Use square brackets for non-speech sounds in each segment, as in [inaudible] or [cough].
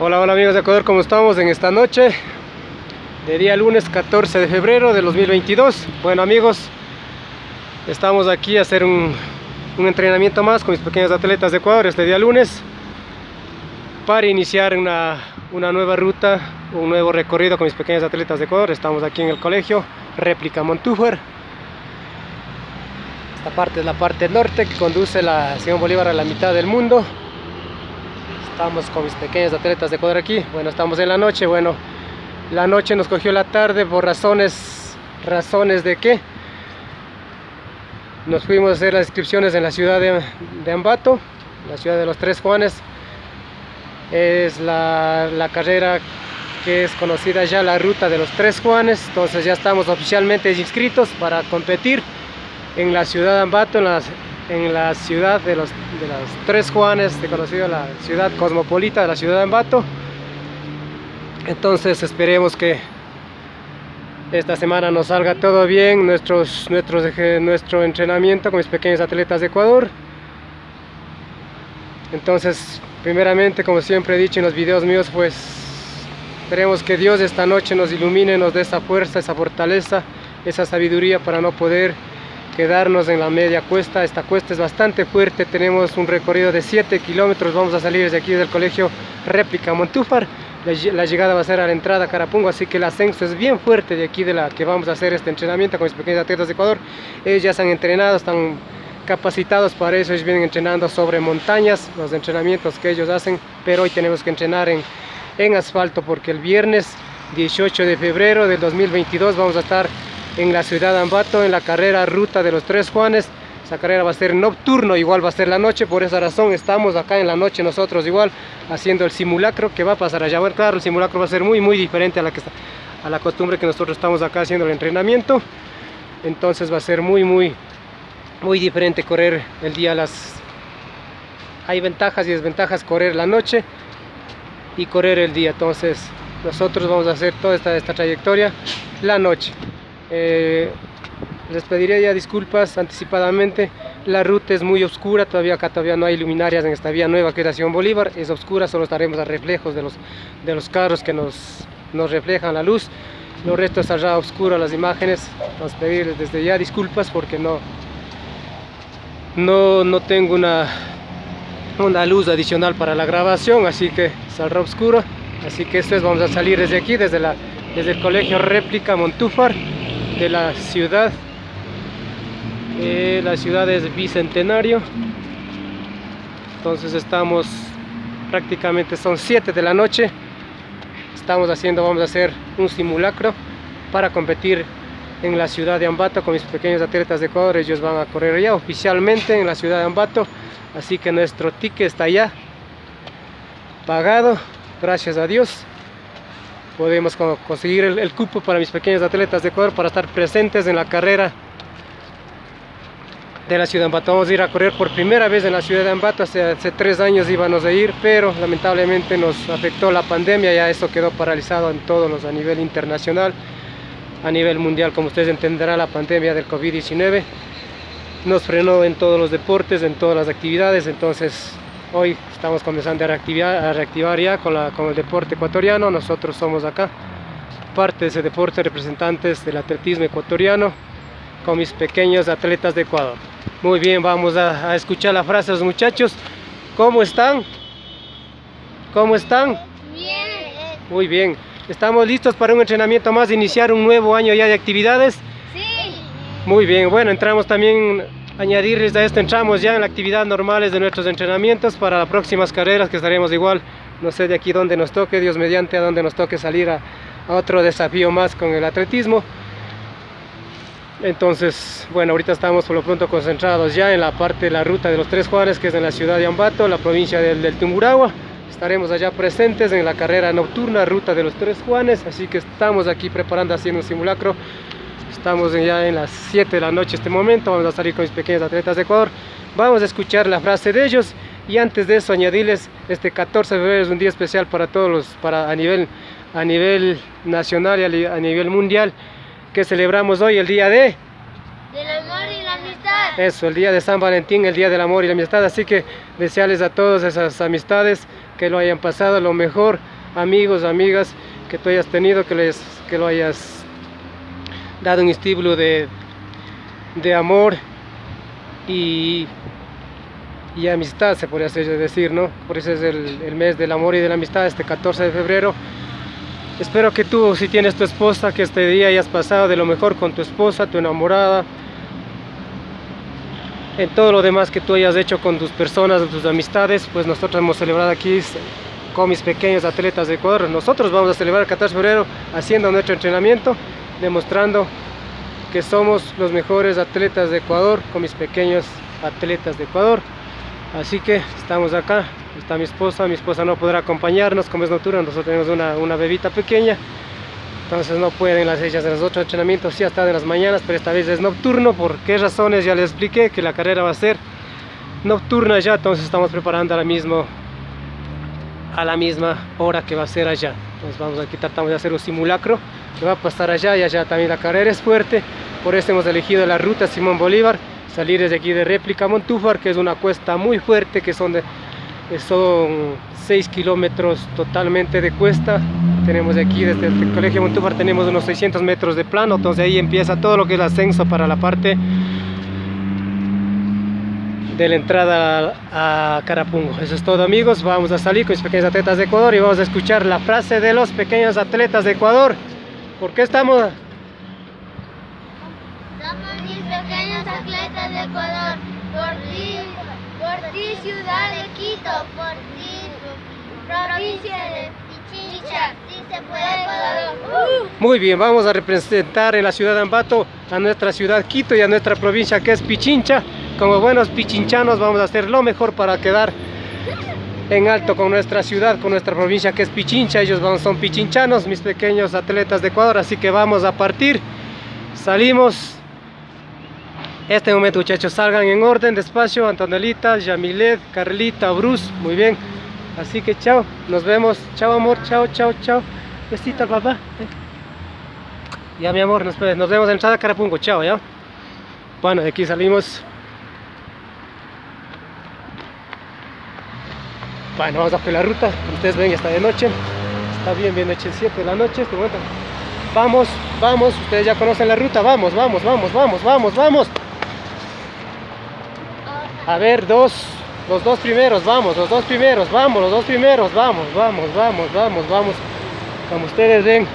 Hola, hola amigos de Ecuador, ¿cómo estamos en esta noche? De día lunes 14 de febrero de 2022 Bueno amigos, estamos aquí a hacer un, entrenamiento más con mis pequeños atletas de Ecuador este día lunes Para iniciar una, nueva ruta, un nuevo recorrido con mis pequeños atletas de Ecuador. Estamos aquí en el colegio Réplica Montúfar. Esta parte es la parte norte que conduce la Simón Bolívar a la mitad del mundo Estamos con mis pequeños atletas de aquí. Bueno, estamos en la noche. Bueno, la noche nos cogió la tarde por razones... ¿Razones de qué? Nos fuimos a hacer las inscripciones en la ciudad de, Ambato, la ciudad de los Tres Juanes. Es la, la carrera que es conocida ya la ruta de los Tres Juanes. Entonces ya estamos oficialmente inscritos para competir en la ciudad de Ambato, en la ciudad de los, de los Tres Juanes, de conocido la ciudad cosmopolita la ciudad de Ambato. Entonces esperemos que esta semana nos salga todo bien, nuestros, nuestros, nuestro entrenamiento con mis pequeños atletas de Ecuador. Entonces, primeramente, como siempre he dicho en los videos míos, pues esperemos que Dios esta noche nos ilumine, nos dé esa fuerza, esa fortaleza, esa sabiduría para no poder quedarnos en la media cuesta. Esta cuesta es bastante fuerte, tenemos un recorrido de 7 kilómetros, vamos a salir desde aquí del colegio Réplica Montúfar. La llegada va a ser a la entrada Carapungo, así que el ascenso es bien fuerte de aquí de la que vamos a hacer este entrenamiento con mis pequeños atletas de Ecuador. Ellos ya se han entrenado, están capacitados para eso, ellos vienen entrenando sobre montañas, los entrenamientos que ellos hacen, pero hoy tenemos que entrenar en, en asfalto porque el viernes 18 de febrero del 2022 vamos a estar en la ciudad de Ambato, en la carrera Ruta de los Tres Juanes. Esa carrera va a ser nocturno, igual va a ser la noche, por esa razón estamos acá en la noche nosotros igual haciendo el simulacro que va a pasar allá. Bueno, claro, el simulacro va a ser muy muy diferente a la, que está, a la costumbre que nosotros estamos acá haciendo el entrenamiento. Entonces va a ser muy muy muy diferente correr el día las... Hay ventajas y desventajas correr la noche y correr el día. Entonces nosotros vamos a hacer toda esta, esta trayectoria la noche. Eh, les pediría ya disculpas anticipadamente. La ruta es muy oscura todavía acá todavía no hay luminarias en esta vía nueva que es la Bolívar. Es oscura solo estaremos a reflejos de los de los carros que nos, nos reflejan la luz. Lo resto estará oscuro las imágenes. Vamos a pedirles desde ya disculpas porque no no, no tengo una una luz adicional para la grabación así que saldrá oscuro. Así que esto es vamos a salir desde aquí desde la desde el colegio réplica Montúfar de la ciudad eh, la ciudad es Bicentenario. Entonces estamos prácticamente son 7 de la noche. Estamos haciendo, vamos a hacer un simulacro para competir en la ciudad de Ambato con mis pequeños atletas de Ecuador, ellos van a correr ya oficialmente en la ciudad de Ambato. Así que nuestro ticket está ya pagado, gracias a Dios podemos conseguir el, cupo para mis pequeños atletas de Ecuador para estar presentes en la carrera de la ciudad de Ambato. Vamos a ir a correr por primera vez en la ciudad de Ambato, hace, hace tres años íbamos a ir, pero lamentablemente nos afectó la pandemia, ya eso quedó paralizado en todos los a nivel internacional, a nivel mundial, como ustedes entenderán, la pandemia del COVID-19 nos frenó en todos los deportes, en todas las actividades, entonces Hoy estamos comenzando a reactivar, a reactivar ya con, la, con el deporte ecuatoriano. Nosotros somos acá parte de ese deporte, representantes del atletismo ecuatoriano con mis pequeños atletas de Ecuador. Muy bien, vamos a, a escuchar la frase de los muchachos. ¿Cómo están? ¿Cómo están? Bien. Muy bien. ¿Estamos listos para un entrenamiento más, iniciar un nuevo año ya de actividades? Sí. Muy bien, bueno, entramos también añadirles a esto entramos ya en la actividad normales de nuestros entrenamientos para las próximas carreras que estaremos igual. No sé de aquí donde nos toque Dios mediante a donde nos toque salir a, otro desafío más con el atletismo. Entonces bueno ahorita estamos por lo pronto concentrados ya en la parte de la ruta de los tres Juanes que es en la ciudad de Ambato la provincia del, del Tumburagua. Estaremos allá presentes en la carrera nocturna ruta de los tres Juanes así que estamos aquí preparando haciendo un simulacro Estamos ya en las 7 de la noche este momento, vamos a salir con mis pequeños atletas de Ecuador. Vamos a escuchar la frase de ellos y antes de eso añadirles este 14 de febrero es un día especial para todos los, para a nivel, a nivel nacional y a nivel mundial que celebramos hoy el día de... Del amor y la amistad. Eso, el día de San Valentín, el día del amor y la amistad. Así que desearles a todos esas amistades que lo hayan pasado lo mejor, amigos, amigas, que tú hayas tenido, que, les, que lo hayas dado un estímulo de, de amor y, y amistad, se podría decir, ¿no? Por eso es el, el mes del amor y de la amistad, este 14 de febrero. Espero que tú, si tienes tu esposa, que este día hayas pasado de lo mejor con tu esposa, tu enamorada, en todo lo demás que tú hayas hecho con tus personas, tus amistades, pues nosotros hemos celebrado aquí con mis pequeños atletas de Ecuador. Nosotros vamos a celebrar el 14 de febrero haciendo nuestro entrenamiento, demostrando que somos los mejores atletas de Ecuador con mis pequeños atletas de Ecuador. Así que estamos acá está mi esposa, mi esposa no podrá acompañarnos como es nocturna, nosotros tenemos una, una bebita pequeña, entonces no pueden las ellas de los otros entrenamientos, sí hasta de las mañanas, pero esta vez es nocturno, por qué razones ya les expliqué que la carrera va a ser nocturna ya, entonces estamos preparando ahora mismo a la misma hora que va a ser allá, entonces vamos aquí tratamos de hacer un simulacro que va a pasar allá y allá también la carrera es fuerte, por eso hemos elegido la ruta Simón Bolívar, salir desde aquí de réplica Montúfar, que es una cuesta muy fuerte, que son de son 6 kilómetros totalmente de cuesta. Tenemos aquí desde el colegio Montúfar tenemos unos 600 metros de plano entonces ahí empieza todo lo que es el ascenso para la parte de la entrada a Carapungo. Eso es todo amigos. Vamos a salir con mis pequeños atletas de Ecuador y vamos a escuchar la frase de los pequeños atletas de Ecuador. ¿por qué estamos? somos mis pequeños atletas de Ecuador. Por ti por ti, ciudad de Quito, por ti, provincia de Pichincha, sí se puede Ecuador. Muy bien, vamos a representar en la ciudad de Ambato a nuestra ciudad Quito y a nuestra provincia que es Pichincha. Como buenos pichinchanos vamos a hacer lo mejor para quedar en alto con nuestra ciudad, con nuestra provincia que es Pichincha. Ellos son pichinchanos, mis pequeños atletas de Ecuador, así que vamos a partir. Salimos. Este momento muchachos salgan en orden despacio. Antonelita, Yamilet, Carlita, Bruce muy bien. Así que chao nos vemos. Chao amor chao chao chao. Besito papá ya mi amor nos, vemos. En entrada Carapungo chao ya. Bueno de aquí salimos bueno vamos a hacer la ruta ustedes ven ya está de noche está bien bien noche 7 de la noche este momento vamos vamos ustedes ya conocen la ruta vamos vamos vamos vamos vamos vamos a ver, dos, los dos primeros, vamos, los dos primeros, vamos, los dos primeros, vamos, vamos, vamos, vamos, vamos. Como ustedes ven,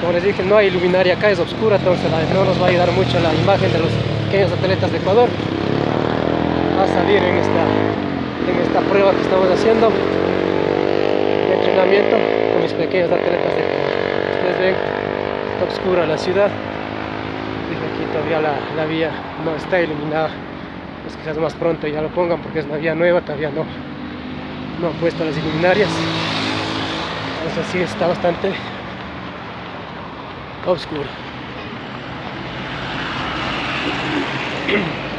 como les dije, no hay luminaria acá, es oscura, entonces no nos va a ayudar mucho la imagen de los pequeños atletas de Ecuador. Va a salir en esta, en esta prueba que estamos haciendo de entrenamiento con mis pequeños atletas de. Ustedes ven, está oscura la ciudad. Dice aquí todavía la, la vía no está iluminada pues quizás más pronto ya lo pongan porque es una vía nueva, todavía no, no han puesto las iluminarias. Entonces sí está bastante oscuro. [clears throat]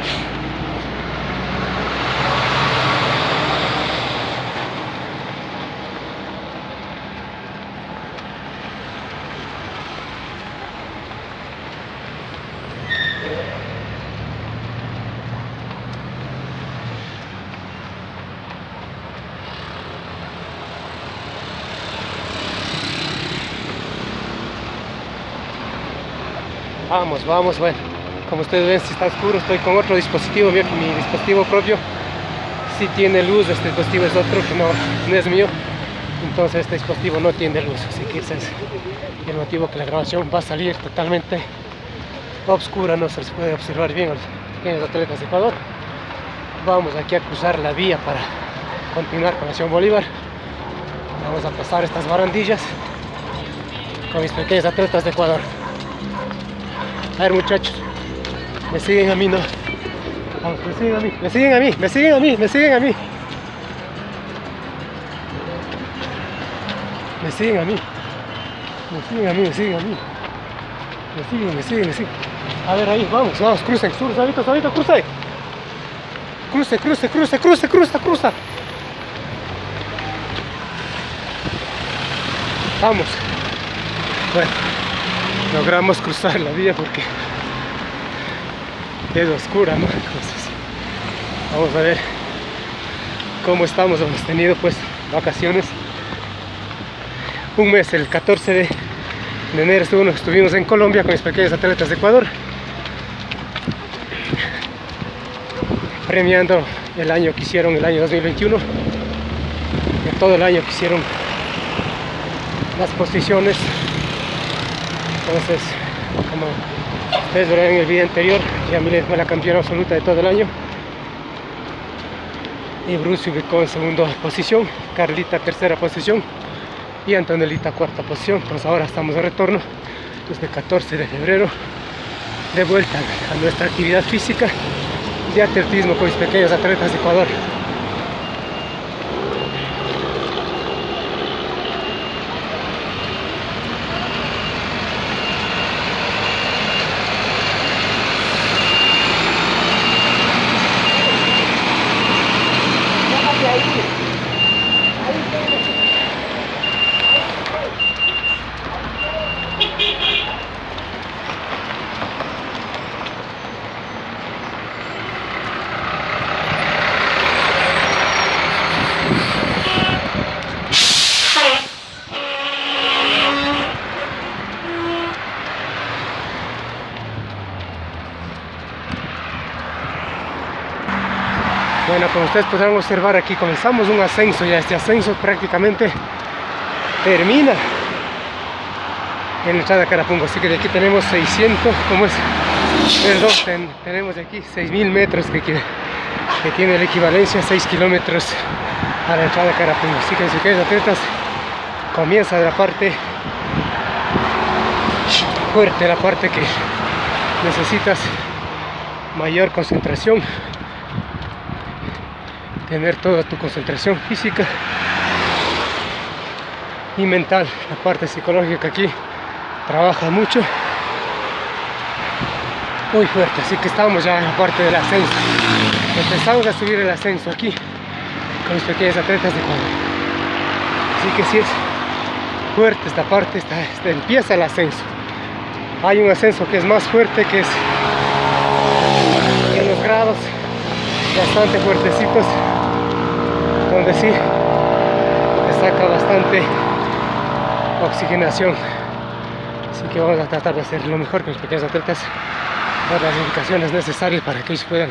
Vamos, vamos, bueno. Como ustedes ven, si está oscuro, estoy con otro dispositivo. mi dispositivo propio si tiene luz. Este dispositivo es otro que no, es mío. Entonces este dispositivo no tiene luz. Así que ese es el motivo que la grabación va a salir totalmente oscura. No se les puede observar bien a los pequeños atletas de Ecuador. Vamos aquí a cruzar la vía para continuar con la Nación Bolívar. Vamos a pasar estas barandillas con mis pequeños atletas de Ecuador. A ver muchachos, me siguen a mí, ¿no? Vamos, me siguen a mí, me siguen a mí, me siguen a mí, me siguen a mí. Me siguen a mí. Me siguen a mí, me siguen a mí. Me siguen, me siguen, me siguen. A ver ahí, vamos, vamos, crucen, cruce, ahorita, ahorita, cruce. Cruce, cruce, cruce, cruce, cruza, cruza. Vamos. Bueno logramos cruzar la vía porque es oscura, ¿no? Entonces, vamos a ver cómo estamos. Hemos tenido pues vacaciones. Un mes, el 14 de, enero estuvimos, en Colombia con mis pequeños atletas de Ecuador. Premiando el año que hicieron, el año 2021. De todo el año que hicieron las posiciones. Entonces, como ustedes verán en el video anterior, Yamile fue la campeona absoluta de todo el año. Y Bruce ubicó en segunda posición, Carlita tercera posición y Antonelita cuarta posición. Entonces ahora estamos de retorno desde el 14 de febrero de vuelta a nuestra actividad física de atletismo con mis pequeños atletas de Ecuador. Bueno, como ustedes podrán observar aquí comenzamos un ascenso, ya. Este ascenso prácticamente termina en la entrada a Carapungo, así que de aquí tenemos 600, ¿cómo es? Perdón, ten- tenemos de aquí 6000 metros que, que, tiene la equivalencia a 6 kilómetros a la entrada a Carapungo, así que si quieres atletas comienza de la parte fuerte, la parte que necesitas mayor concentración tener toda tu concentración física y mental. La parte psicológica aquí trabaja mucho, muy fuerte. Así que estamos ya en la parte del ascenso. Empezamos a subir el ascenso aquí con los pequeños atletas de Ecuador. Así que sí es fuerte esta parte, esta- empieza el ascenso. Hay un ascenso que es más fuerte, que es en los grados bastante fuertecitos donde sí saca bastante oxigenación. Así que vamos a tratar de hacer lo mejor con los pequeños atletas dar las indicaciones necesarias para que ellos puedan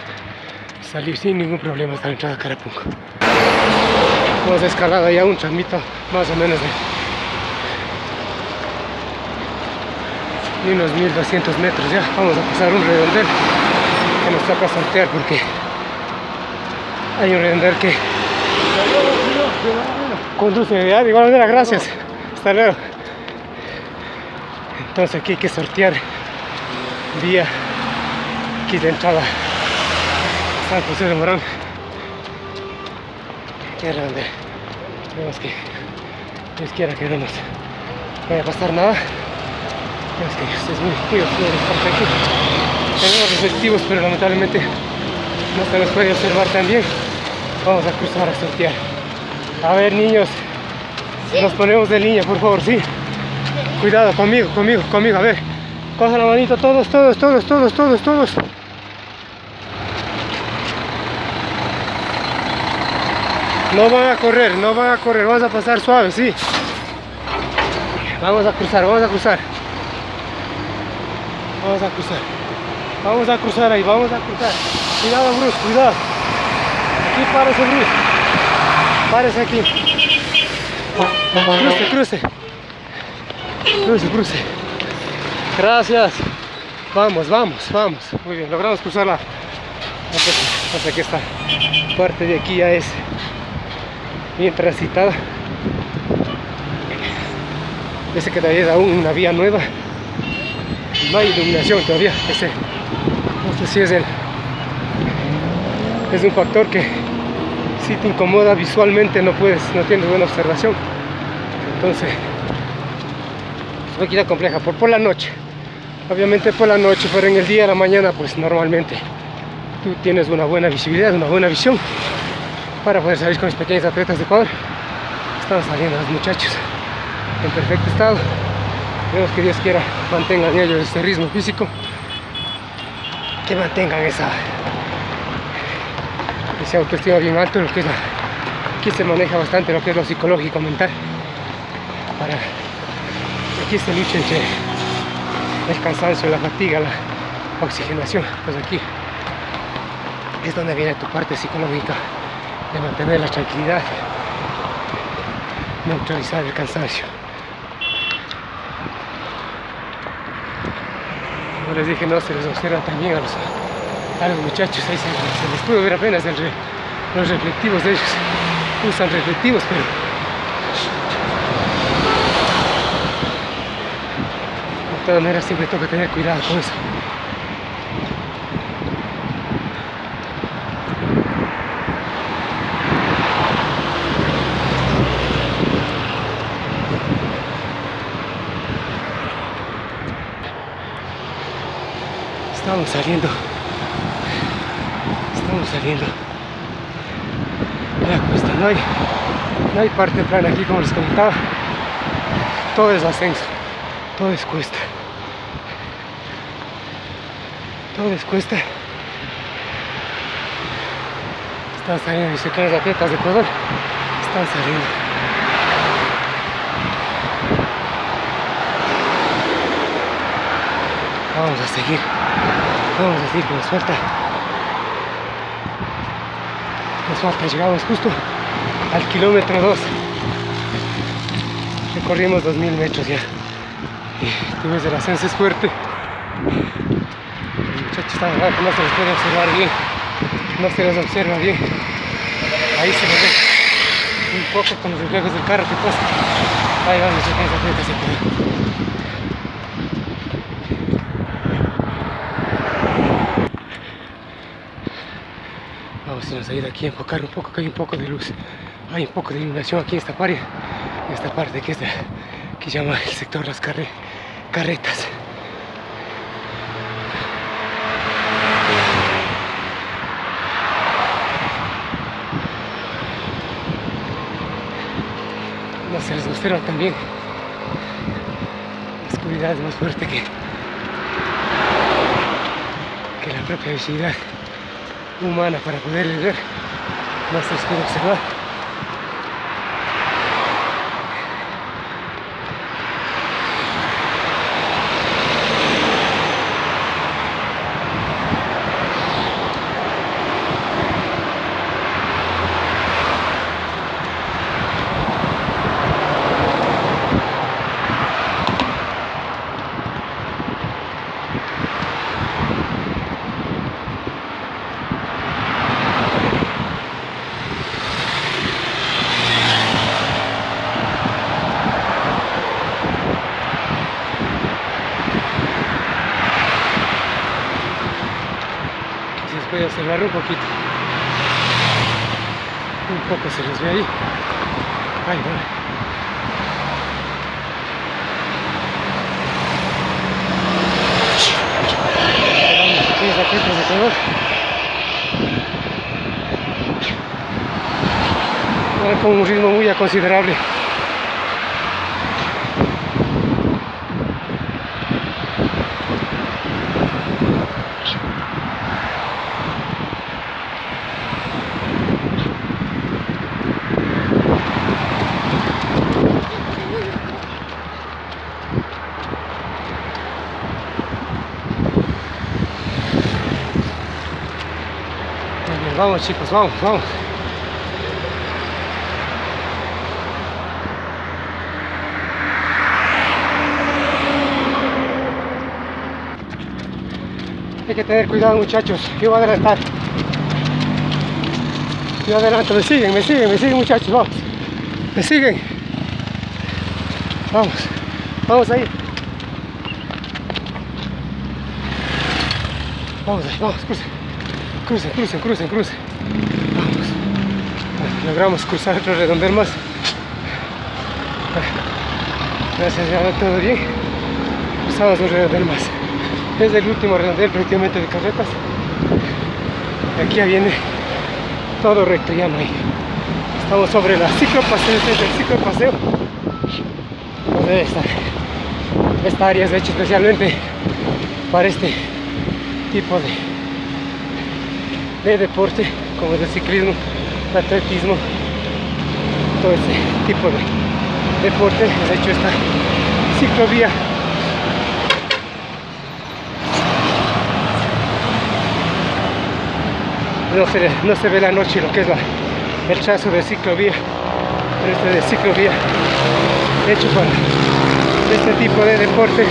salir sin ningún problema hasta la entrada a Carapunco hemos escalado ya un tramito más o menos de, unos 1200 metros ya. Vamos a pasar un redondel que nos toca sortear porque hay un redondel que conduce ya de igual manera gracias. Hasta luego. Entonces aquí hay que sortear vía aquí de entrada. San José de Morón. Que es redondel vemos que Dios quiera que no nos vaya a pasar nada. Es que es muy, muy oscuro esta parte aquí. Tenemos reflectivos pero lamentablemente no se nos puede observar tan bien vamos a cruzar a sortear a ver niños nos ponemos de línea por favor sí. Cuidado conmigo conmigo conmigo a ver. Coge la manito todos todos todos todos todos todos. No van a correr no van a correr vamos a pasar suave sí. Vamos a cruzar vamos a cruzar. Vamos a cruzar. Vamos a cruzar ahí vamos a cruzar. Cuidado Bruce cuidado aquí Bruce párese aquí. Cruce cruce. Cruce cruce. Gracias. Vamos vamos vamos. Muy bien logramos cruzar la hasta que esta parte de aquí ya es bien transitada. Dice que todavía es aún una vía nueva. No hay iluminación todavía. Ese no sé si es el es un factor que si te incomoda visualmente no puedes no tienes buena observación. Entonces es una quita compleja. Por, por la noche. Obviamente por la noche pero en el día a la mañana pues normalmente tú tienes una buena visibilidad una buena visión para poder salir con los pequeños atletas de Ecuador. Están saliendo los muchachos en perfecto estado. Esperemos que Dios quiera mantengan ellos este ritmo físico. Que mantengan esa esa autoestima bien alto, lo que es la, aquí se maneja bastante lo que es lo psicológico mental para aquí se lucha entre el cansancio, la fatiga, la oxigenación, pues aquí es donde viene tu parte psicológica de mantener la tranquilidad, neutralizar el cansancio. Como les dije, no se les observa también a los, a los muchachos, ahí se, se les puede ver apenas los reflectivos de ellos. Usan reflectivos, pero de todas maneras siempre toca tener cuidado con eso. Estamos saliendo. Cuesta, no hay, no hay parte plana aquí como les comentaba. Todo es ascenso, todo es cuesta. Todo es cuesta. Están saliendo pequeñas atletas de Ecuador. Están saliendo. Vamos a seguir. Vamos a seguir que nos falta, llegamos justo al kilómetro 2. Recorrimos 2000 metros ya. Y ves el ascenso es fuerte. Los muchachos están abajo, no se les puede observar bien. No se les observa bien. Ahí se les ve un poco con los reflejos del carro que pasa. Ahí van los pequeños atletas de Ecuador. Vamos a ir aquí a enfocar un poco, que hay un poco de luz. Hay un poco de iluminación aquí en esta parte, en esta parte que es de, que llama el sector Las Carre- Carretas. No se les observa también. La oscuridad es más fuerte que, que la propia visibilidad humana para poder les puede observar. Si les puede observar un poquito. Un poco se les ve ahí. Ahí va. Ahí van los pequeños atletas de Ecuador. Van con un ritmo muy considerable. Vamos chicos, vamos, vamos. Hay que tener cuidado muchachos, yo voy a adelantar. Yo adelanto, me siguen, me siguen, me siguen muchachos, vamos. Me siguen. Vamos, vamos ahí. Vamos ahí, vamos, crucen. Crucen, crucen, crucen, crucen. Vamos. Logramos cruzar otro redondel más. Gracias, ya todo bien. Cruzamos un redondel más. Es el último redondel prácticamente de carretas. Y aquí ya viene todo recto, ya no hay. Estamos sobre la ciclopaseo, este es el ciclopaseo. Donde esta, esta área es hecha especialmente para este tipo de, de deporte, como el ciclismo, atletismo, todo ese tipo de deporte. De hecho, esta ciclovía no se, ve la noche lo que es el trazo de ciclovía, pero este de ciclovía hecho para este tipo de deporte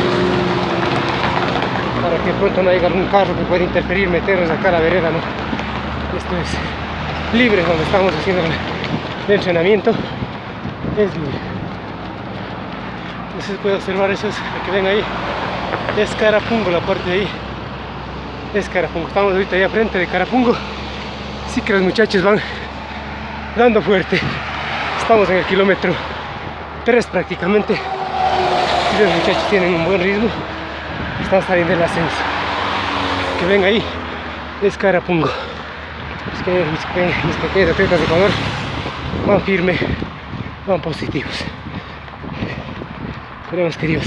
para que pronto no haya algún carro que pueda interferir, meternos acá a la vereda, ¿no? Esto es libre donde estamos haciendo el, entrenamiento, es libre. Se puede observar eso, es, que ven ahí, es Carapungo la parte de ahí, es Carapungo, estamos ahorita ahí frente de Carapungo, así que los muchachos van dando fuerte, estamos en el kilómetro 3 prácticamente, y los muchachos tienen un buen ritmo, están saliendo del ascenso. Que ven ahí, es Carapungo. Que mis, mis pequeños atletas de Ecuador van firme, van positivos. Esperemos que Dios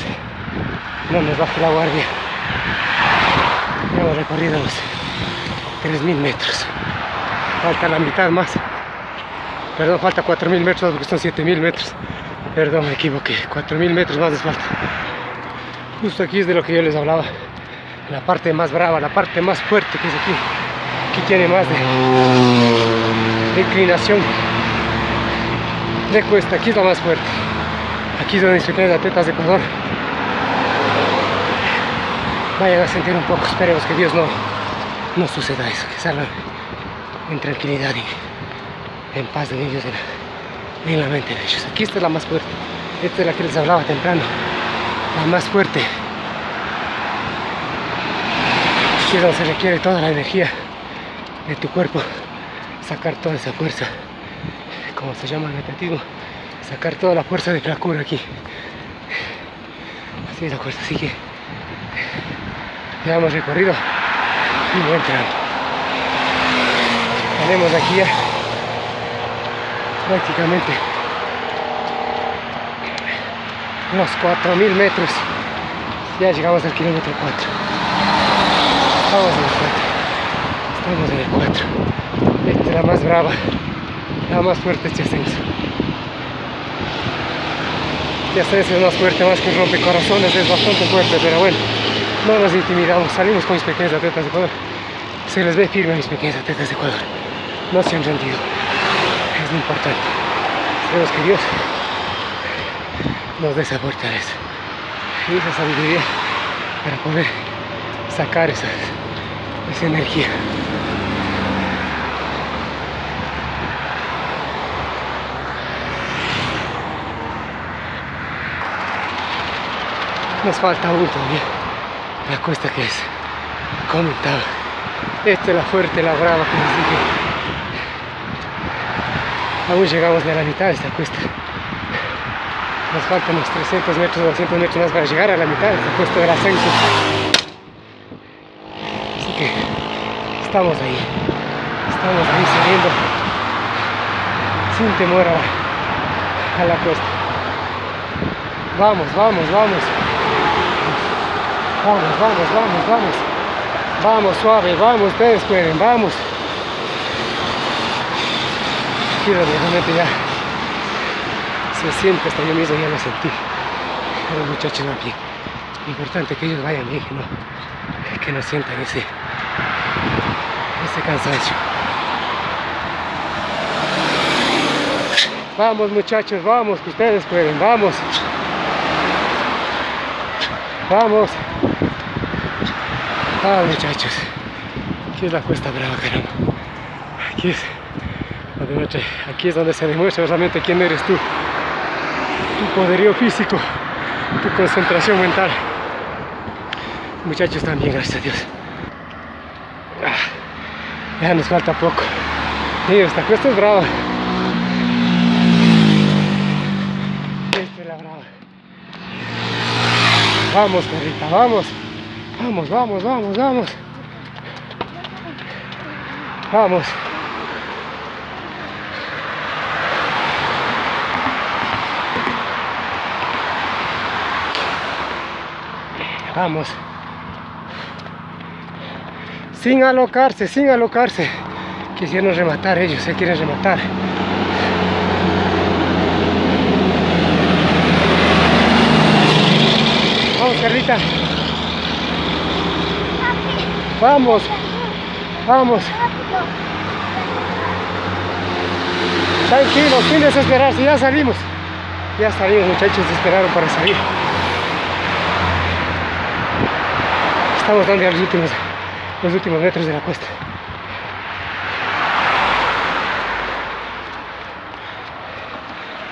no nos baje la guardia. Hemos recorrido los 3.000 metros. Falta la mitad más. Perdón, falta 4.000 metros porque son 7.000 metros. Perdón, me equivoqué. 4.000 metros más les falta. Justo aquí es de lo que yo les hablaba. La parte más brava, la parte más fuerte que es aquí. Aquí tiene más de, inclinación. De cuesta, aquí es la más fuerte. Aquí es donde mis pequeños atletas de Ecuador vayan a sentir un poco. Esperemos que Dios no, no suceda eso, que salgan en tranquilidad y en paz de ellos, la, en la mente de ellos. Aquí esta es la más fuerte. Esta es la que les hablaba temprano la más fuerte. Aquí es donde se requiere toda la energía de tu cuerpo, sacar toda esa fuerza, como se llama el atletismo, sacar toda la fuerza de flacura aquí. Así es la fuerza, así que ya hemos recorrido un buen tramo. Tenemos aquí ya prácticamente unos 4000 metros ya llegamos al kilómetro 4 estamos en el 4 estamos en el 4 esta es la más brava. La más fuerte este ascenso. Este ascenso es más fuerte más que un rompecorazones es bastante fuerte pero bueno no nos intimidamos salimos con mis pequeños atletas de Ecuador. Se les ve firme a mis pequeños atletas de Ecuador. No se han rendido. Es lo importante. Esperemos que Dios nos dé esa fortaleza y esa sabiduría para poder sacar esa, esa energía. Nos falta aún todavía la cuesta que es comentaba. Esta es la fuerte, la brava que dije. Aún llegamos de la mitad de esta cuesta nos faltan unos 300 metros, 200 metros más para llegar a la mitad de este puesto del ascenso. Así que estamos ahí, estamos ahí saliendo sin temor a, a la cuesta. Vamos, vamos, vamos. Vamos, vamos, vamos, vamos. Vamos, suave, vamos, ustedes pueden, vamos. Quiero realmente ya. Se siente hasta yo mismo ya lo sentí. Los muchachos van bien importante que ellos vayan bien no, que no sientan ese ese cansancio. Vamos muchachos vamos que ustedes pueden vamos. Vamos ah muchachos aquí es la cuesta brava caramba aquí es donde, aquí es donde se demuestra realmente quién eres tú tu poderío físico, tu concentración mental. Muchachos también, gracias a Dios. Ah, ya nos falta poco. Y esta cuesta es brava. Esta es la brava. Vamos, perrita, vamos. Vamos, vamos, vamos, vamos. Vamos. Vamos. Sin alocarse, sin alocarse. Quisieron rematar ellos, se quieren rematar. Vamos, Carlita. Vamos, vamos. Tranquilos, sin desesperarse, ya salimos. Ya salimos, muchachos, esperaron para salir. Estamos dando los últimos, los últimos metros de la cuesta.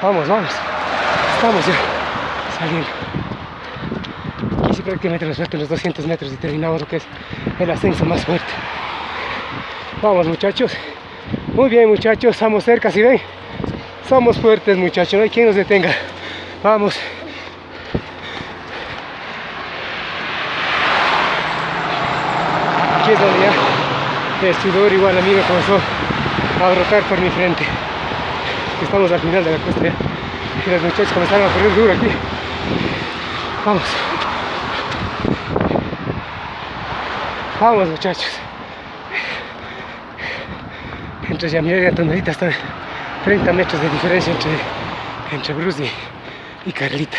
Vamos, vamos. Estamos ya saliendo. Aquí sí prácticamente nos faltan los 200 metros y terminamos lo que es el ascenso más fuerte. Vamos muchachos. Muy bien muchachos, estamos cerca, si ven. Somos fuertes muchachos, no hay quien nos detenga. Vamos. Aquí es donde ya el sudor igual a mí me comenzó a brotar por mi frente. Estamos al final de la cuesta ya. Y los muchachos comenzaron a correr duro aquí. Vamos. Vamos muchachos. Entre Yamira y Antonelita están 30 metros de diferencia entre, entre Bruce y, Carlita.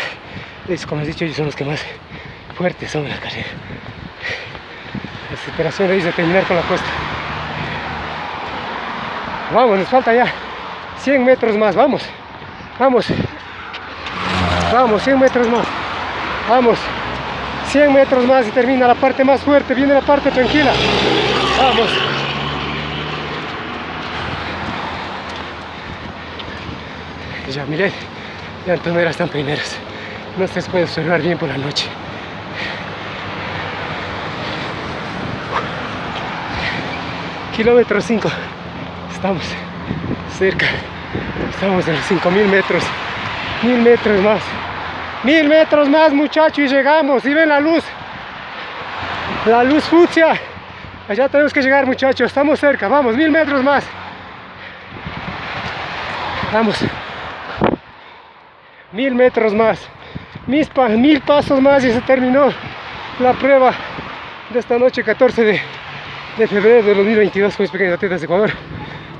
Es, como he dicho, ellos son los que más fuertes son en la carrera. La desesperación de ellos de terminar con la cuesta. Vamos, nos falta ya 100 metros más, vamos. Vamos. Vamos, 100 metros más. Vamos. 100 metros más y termina la parte más fuerte. Viene la parte tranquila. Vamos. Ya miré, ya Antonera están primeros. No se puede observar bien por la noche. Kilómetro 5. Estamos cerca. Estamos en los 5000 metros. 1000 metros más. 1000 metros más, muchachos, y llegamos. Y ven la luz. La luz fucsia. Allá tenemos que llegar, muchachos. Estamos cerca. Vamos, 1000 metros más. Vamos. Mil metros más. Mil pasos más y se terminó la prueba de esta noche, 14 de, de febrero de 2022 con mis pequeños atletas de Ecuador.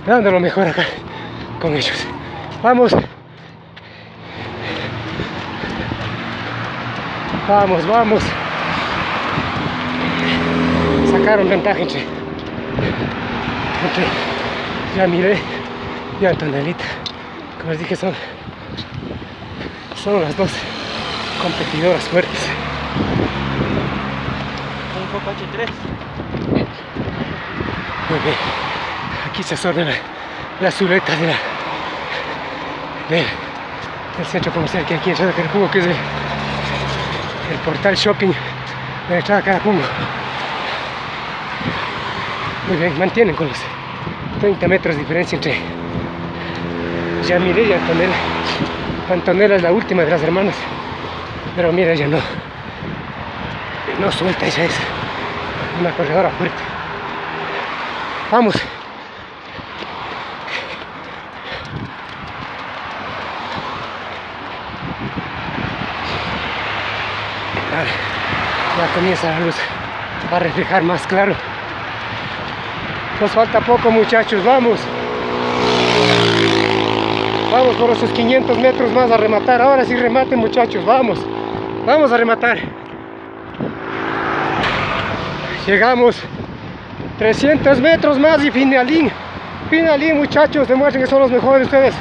Dando lo mejor acá con ellos. Vamos. Vamos, vamos. Sacaron ventaja entre, entre ya miré y Antonelita. Como les dije, son, son las dos competidoras fuertes. Un poco H3. Muy bien. Aquí se absorbe la, la de la, de- del centro comercial que hay aquí en Entrada Carapungo, que es el, el portal shopping de la Entrada Carapungo. Muy bien, mantienen con los 30 metros de diferencia entre Yamile y Antonella. Antonella es la última de las hermanas, pero mira, ella no, no suelta, ella es una corredora fuerte. Vamos. Comienza la luz a reflejar más claro. Nos falta poco muchachos, vamos. Vamos por esos 500 metros más a rematar. Ahora sí rematen muchachos, vamos. Vamos a rematar. Llegamos 300 metros más y finalín. Finalín muchachos, demuestren que son los mejores ustedes.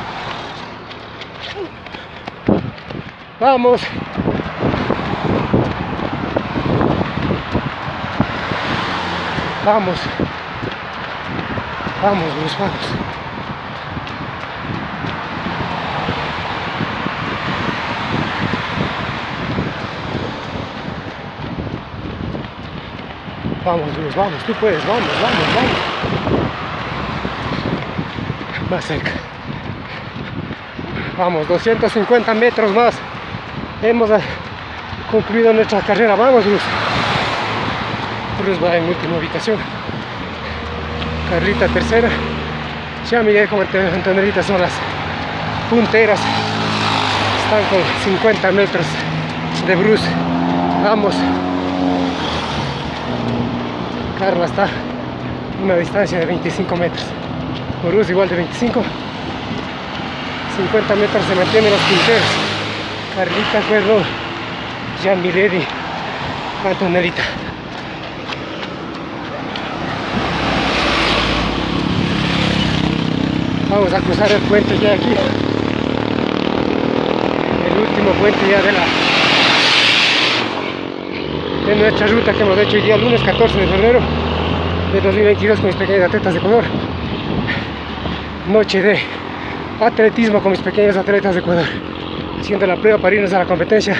Vamos. Vamos. Vamos, Luis, vamos. Vamos, Luis, vamos, tú puedes, vamos, vamos, vamos. Más cerca. Vamos, 250 metros más. Hemos ah, concluido nuestra carrera. Vamos, Luz. Cruz va en última ubicación. Carlita tercera. Ya Miguel como Antonelita son las punteras. Están con 50 metros de Bruce. Vamos. Carla está a una distancia de 25 metros. Bruce igual de 25 50 metros se mantienen los quinteros Carlita Ferro Jean Milady Antonelita vamos a cruzar el puente ya aquí. El último puente ya de la de nuestra ruta que hemos hecho el día lunes 14 de febrero de 2022 con mis pequeños atletas de Ecuador. Noche de atletismo con mis pequeños atletas de Ecuador. Haciendo la prueba para irnos a la competencia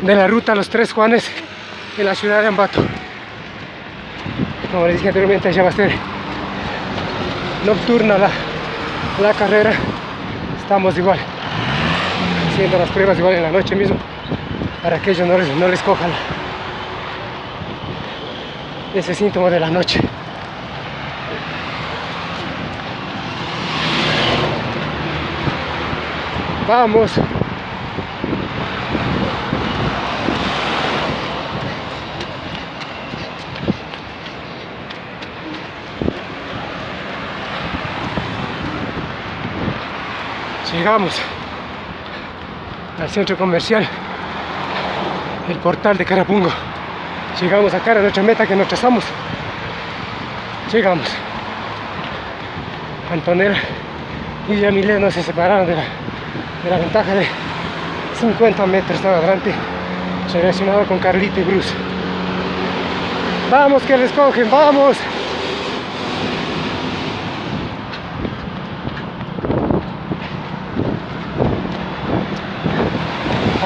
de la ruta Los Tres Juanes en la ciudad de Ambato. Como les dije anteriormente ya va a ser nocturna la, la carrera. Estamos igual haciendo las pruebas igual en la noche mismo para que ellos no les, no les cojan ese síntoma de la noche. Vamos llegamos al centro comercial el portal de Carapungo. Llegamos acá a nuestra meta que nos trazamos. Llegamos. Antonella y Yamile no se separaron de la, ventaja de 50 metros adelante relacionado con Carlita y Bruce. Vamos que les cogen, vamos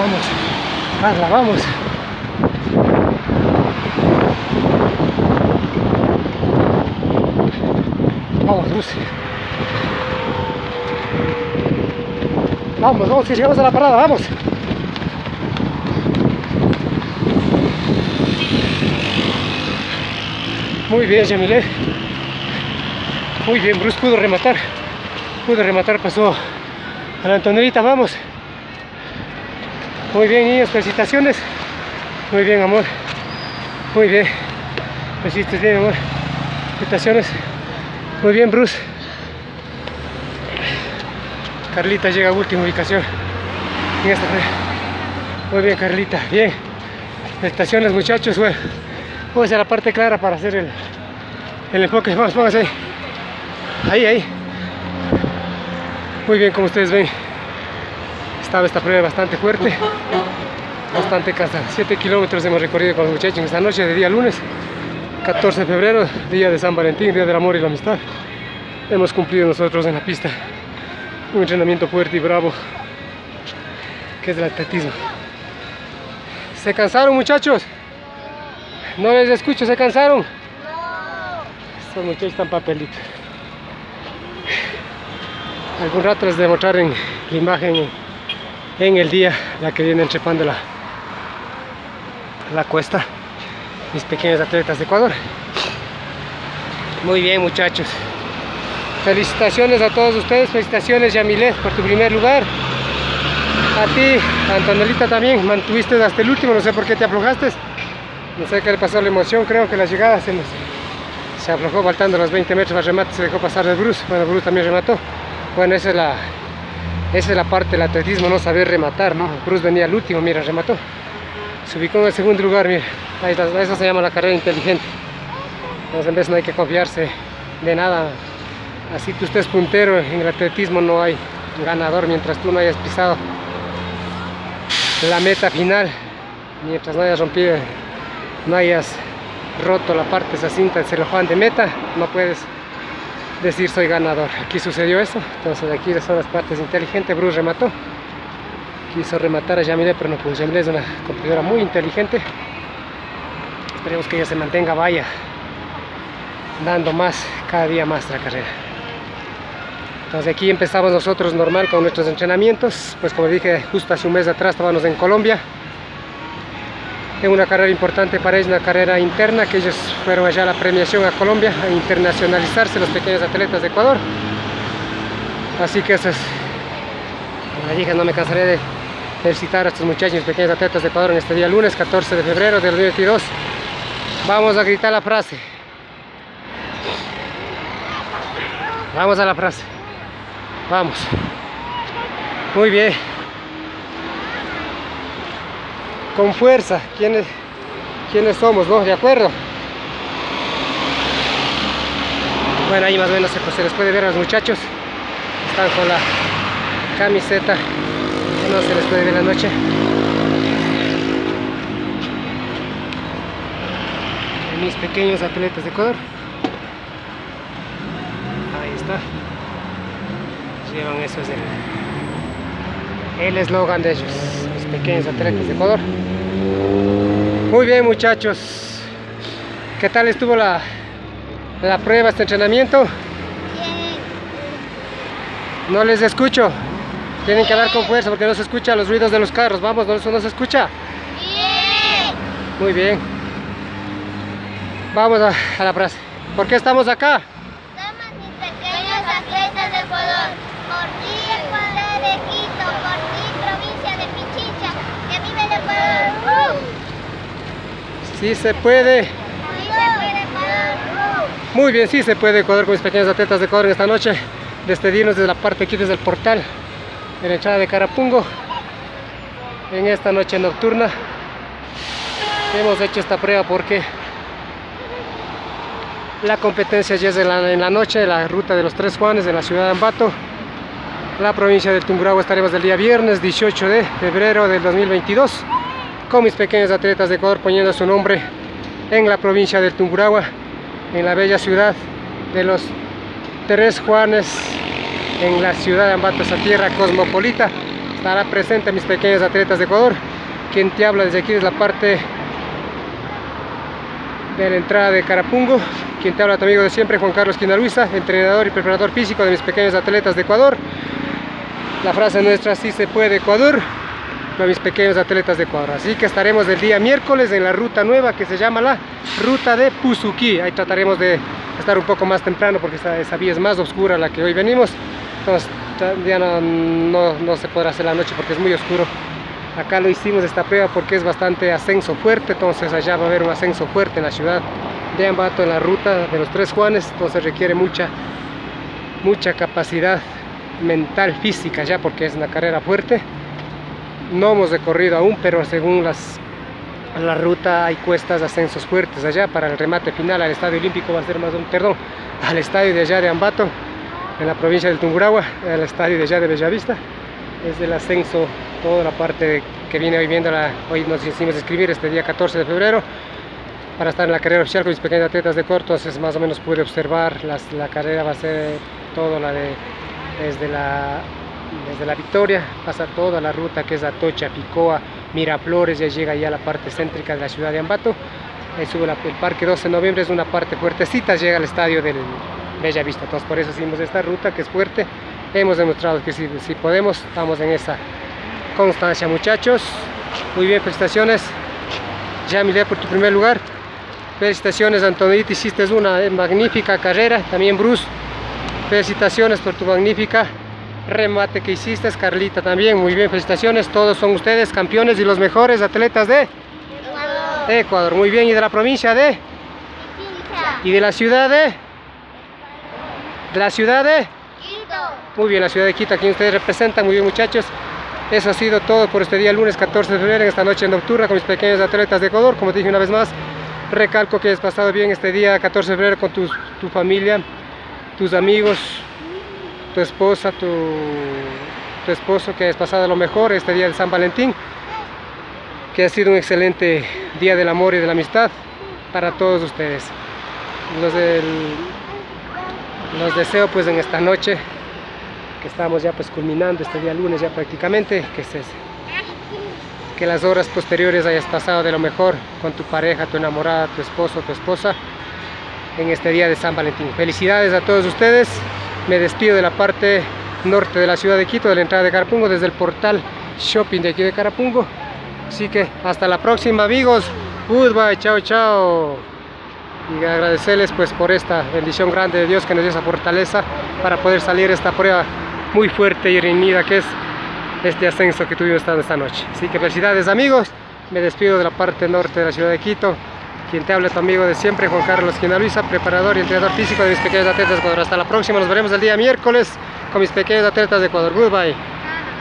Vamos, Carla, vamos. Vamos, Lucy. Vamos, vamos, que llegamos a la parada, vamos. Muy bien, Jamile. Muy bien, Bruce pudo rematar. Pudo rematar, pasó a la Antonelita, vamos. Muy bien, niños, felicitaciones. Muy bien, amor. Muy bien. Lo hiciste bien, amor. Felicitaciones. Muy bien, Bruce. Carlita llega a última ubicación. Muy bien, Carlita. Bien. Felicitaciones, muchachos. Bueno, vamos a la parte clara para hacer el, el enfoque. Vamos, póngase ahí. Ahí, ahí. Muy bien, como ustedes ven estaba esta prueba bastante fuerte, bastante cansada. 7 kilómetros hemos recorrido con los muchachos esta noche de día lunes, 14 de febrero, día de San Valentín, día del amor y la amistad. Hemos cumplido nosotros en la pista un entrenamiento fuerte y bravo, que es el atletismo. ¿Se cansaron muchachos? No les escucho, ¿se cansaron? Estos muchachos están papelitos. Algún rato les demostraré en la imagen en el día la que vienen trepando la, la cuesta mis pequeños atletas de Ecuador. Muy bien muchachos. Felicitaciones a todos ustedes felicitaciones Yamilet por tu primer lugar. A ti Antonelita también mantuviste hasta el último no sé por qué te aflojaste. No sé qué le pasó la emoción creo que la llegada se, nos, se aflojó faltando los 20 metros al remate se dejó pasar de Bruce. Bueno Bruce también remató. Bueno esa es la esa es la parte del atletismo, no saber rematar, ¿no? Bruce venía al último, mira, remató. Se ubicó en el segundo lugar, mira. Ahí está, eso se llama la carrera inteligente. Entonces en vez no hay que confiarse de nada. Así tú estés puntero, en el atletismo no hay ganador mientras tú no hayas pisado la meta final. Mientras no hayas rompido, no hayas roto la parte de esa cinta del celofán de meta, no puedes decir soy ganador. Aquí sucedió eso, entonces aquí son las partes inteligentes. Bruce remató, quiso rematar a Yamile, pero no pudo. Yamile es una competidora muy inteligente. Esperemos que ella se mantenga, vaya dando más, cada día más la carrera. Entonces aquí empezamos nosotros normal con nuestros entrenamientos, pues como dije justo hace un mes atrás estábamos en Colombia es una carrera importante para ellos, una carrera interna, que ellos fueron allá a la premiación a Colombia, a internacionalizarse los pequeños atletas de Ecuador. Así que eso es, como dije, no me cansaré de felicitar a estos muchachos, pequeños atletas de Ecuador en este día lunes 14 de febrero del 2022. Vamos a gritar la frase. Vamos a la frase. Vamos. Muy bien. Con fuerza. ¿Quiénes, quiénes somos, no? ¿De acuerdo? Bueno, ahí más o menos se, les puede ver a los muchachos. Están con la camiseta. No se les puede ver la noche. mis pequeños atletas de Ecuador. Ahí está. Llevan eso es el eslogan de ellos, pequeños atletas de Ecuador. Muy bien muchachos. ¿Qué tal estuvo la, la prueba, este entrenamiento? No les escucho. Tienen que hablar con fuerza porque no se escuchan los ruidos de los carros. Vamos, no, no se escucha. Muy bien. Vamos a, la frase. ¿Por qué estamos acá? Somos mis pequeños atletas de Ecuador. Por ti, Ecuador de Quito. Por ti, provincia de Pichincha. Que vive el Ecuador. Sí se puede. Muy bien, sí se puede Ecuador con mis pequeños atletas de Ecuador en esta noche. Despedirnos desde la parte aquí, desde el portal, en la entrada de Carapungo. En esta noche nocturna. Hemos hecho esta prueba porque la competencia ya es en la, noche, la ruta de los Tres Juanes de la ciudad de Ambato. La provincia de Tungurahua estaremos el día viernes 18 de febrero del 2022 con mis pequeños atletas de Ecuador poniendo su nombre en la provincia de Tungurahua, en la bella ciudad de los Tres Juanes, en la ciudad de Ambato, esa tierra cosmopolita. Estará presente mis pequeños atletas de Ecuador. Quien te habla desde aquí es la parte de la entrada de Carapungo. Quien te habla tu amigo de siempre, Juan Carlos Quinaluisa, entrenador y preparador físico de mis pequeños atletas de Ecuador. La frase nuestra, sí se puede Ecuador, para mis pequeños atletas de Ecuador. Así que estaremos el día miércoles en la ruta nueva que se llama la Ruta de Puzuki. Ahí trataremos de estar un poco más temprano porque esa, esa vía es más oscura la que hoy venimos. Entonces ya no, no, no se podrá hacer la noche porque es muy oscuro acá lo hicimos esta prueba porque es bastante ascenso fuerte entonces allá va a haber un ascenso fuerte en la ciudad de Ambato en la ruta de los Tres Juanes entonces requiere mucha mucha capacidad mental física ya porque es una carrera fuerte no hemos recorrido aún pero según las la ruta hay cuestas ascensos fuertes allá para el remate final al estadio olímpico va a ser más un perdón al estadio de allá de Ambato en la provincia del Tungurahua al estadio de allá de Bellavista. Es el ascenso toda la parte que viene hoy viendo, hoy nos hicimos escribir este día 14 de febrero para estar en la carrera oficial con mis pequeños atletas de corto, entonces más o menos pude observar la carrera va a ser toda la de desde la desde la Victoria, pasa toda la ruta que es Atocha, Picoa, Miraflores, ya llega ya a la parte céntrica de la ciudad de Ambato, ahí sube el parque 12 de noviembre, es una parte fuertecita, llega al estadio del Bella Vista, entonces por eso hicimos esta ruta que es fuerte, hemos demostrado que si, podemos, estamos en esa constancia muchachos. Muy bien felicitaciones. Yamile por tu primer lugar. Felicitaciones Antonito hiciste una magnífica carrera. También Bruce felicitaciones por tu magnífica remate que hiciste Carlita también. Muy bien felicitaciones todos son ustedes campeones y los mejores atletas de Ecuador, Ecuador. muy bien y de la provincia de y de la ciudad de de la ciudad de Quito. muy bien la ciudad de Quito aquí ustedes representan. Muy bien muchachos. Eso ha sido todo por este día lunes 14 de febrero en esta noche nocturna con mis pequeños atletas de Ecuador. Como te dije una vez más recalco que has pasado bien este día 14 de febrero con tu, tu familia tus amigos tu esposa tu, esposo que has pasado lo mejor este día de San Valentín que ha sido un excelente día del amor y de la amistad para todos ustedes los, los deseo pues en esta noche que estamos ya pues culminando este día lunes ya prácticamente, que, se, que las horas posteriores hayas pasado de lo mejor con tu pareja, tu enamorada, tu esposo, tu esposa en este día de San Valentín. Felicidades a todos ustedes, me despido de la parte norte de la ciudad de Quito, de la entrada de Carapungo, desde el portal shopping de aquí de Carapungo. Así que hasta la próxima amigos, goodbye, chao chao y agradecerles pues por esta bendición grande de Dios que nos dio esa fortaleza para poder salir esta prueba muy fuerte y reñida que es este ascenso que tuvimos esta noche. Así que felicidades amigos, me despido de la parte norte de la ciudad de Quito, Quien te habla tu amigo de siempre, Juan Carlos Quina Luisa, preparador y entrenador físico de mis pequeños atletas de Ecuador. Hasta la próxima, nos veremos el día miércoles con mis pequeños atletas de Ecuador. Goodbye.